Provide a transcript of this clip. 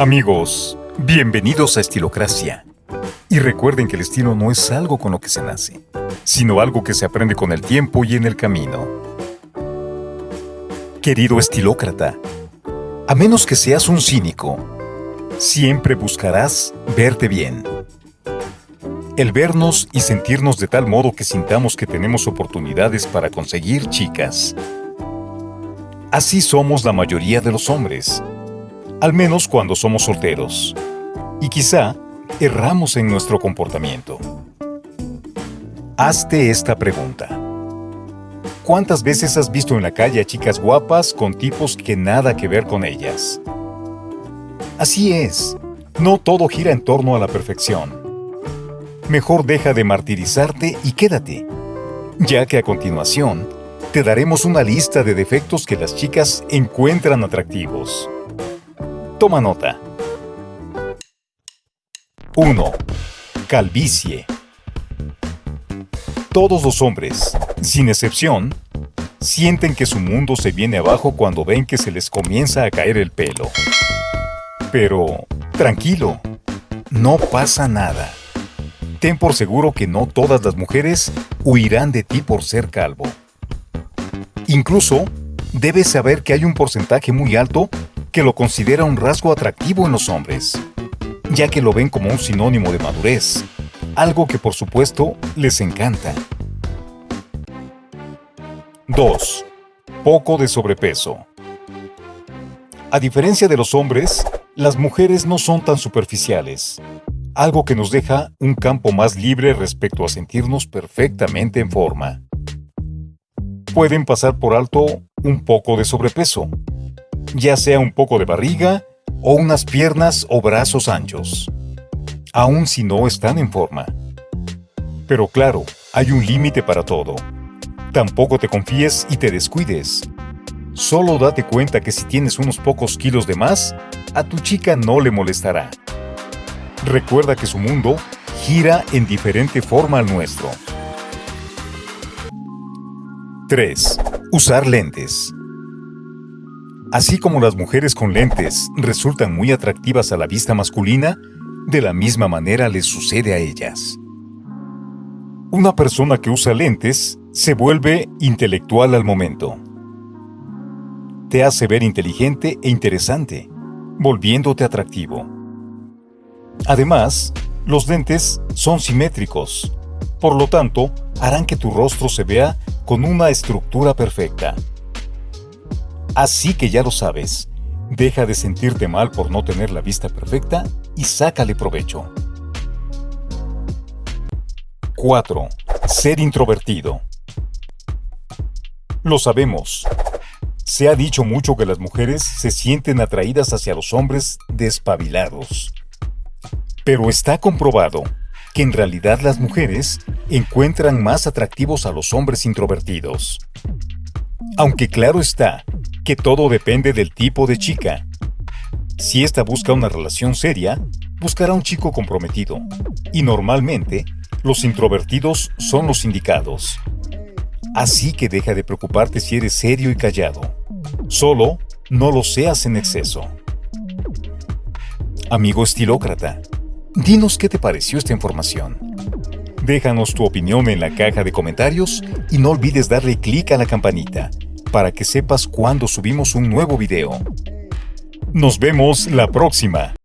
Amigos, bienvenidos a Estilocracia. Y recuerden que el estilo no es algo con lo que se nace, sino algo que se aprende con el tiempo y en el camino. Querido estilócrata, a menos que seas un cínico, siempre buscarás verte bien. El vernos y sentirnos de tal modo que sintamos que tenemos oportunidades para conseguir chicas. Así somos la mayoría de los hombres, al menos cuando somos solteros. Y quizá erramos en nuestro comportamiento. Hazte esta pregunta. ¿Cuántas veces has visto en la calle a chicas guapas con tipos que nada que ver con ellas? Así es, no todo gira en torno a la perfección. Mejor deja de martirizarte y quédate, ya que a continuación te daremos una lista de defectos que las chicas encuentran atractivos. Toma nota. 1. Calvicie. Todos los hombres, sin excepción, sienten que su mundo se viene abajo cuando ven que se les comienza a caer el pelo. Pero, tranquilo, no pasa nada. Ten por seguro que no todas las mujeres huirán de ti por ser calvo. Incluso, debes saber que hay un porcentaje muy alto que lo considera un rasgo atractivo en los hombres, ya que lo ven como un sinónimo de madurez, algo que por supuesto les encanta. 2. Poco de sobrepeso. A diferencia de los hombres, las mujeres no son tan superficiales, algo que nos deja un campo más libre respecto a sentirnos perfectamente en forma pueden pasar por alto un poco de sobrepeso, ya sea un poco de barriga o unas piernas o brazos anchos, aun si no están en forma. Pero claro, hay un límite para todo. Tampoco te confíes y te descuides. Solo date cuenta que si tienes unos pocos kilos de más, a tu chica no le molestará. Recuerda que su mundo gira en diferente forma al nuestro. 3. Usar lentes. Así como las mujeres con lentes resultan muy atractivas a la vista masculina, de la misma manera les sucede a ellas. Una persona que usa lentes se vuelve intelectual al momento. Te hace ver inteligente e interesante, volviéndote atractivo. Además, los lentes son simétricos, por lo tanto, harán que tu rostro se vea con una estructura perfecta. Así que ya lo sabes, deja de sentirte mal por no tener la vista perfecta y sácale provecho. 4. Ser introvertido. Lo sabemos. Se ha dicho mucho que las mujeres se sienten atraídas hacia los hombres despabilados. Pero está comprobado que en realidad las mujeres encuentran más atractivos a los hombres introvertidos. Aunque claro está que todo depende del tipo de chica. Si ésta busca una relación seria, buscará un chico comprometido. Y normalmente, los introvertidos son los indicados. Así que deja de preocuparte si eres serio y callado. Solo no lo seas en exceso. Amigo estilócrata, Dinos qué te pareció esta información. Déjanos tu opinión en la caja de comentarios y no olvides darle clic a la campanita para que sepas cuando subimos un nuevo video. Nos vemos la próxima.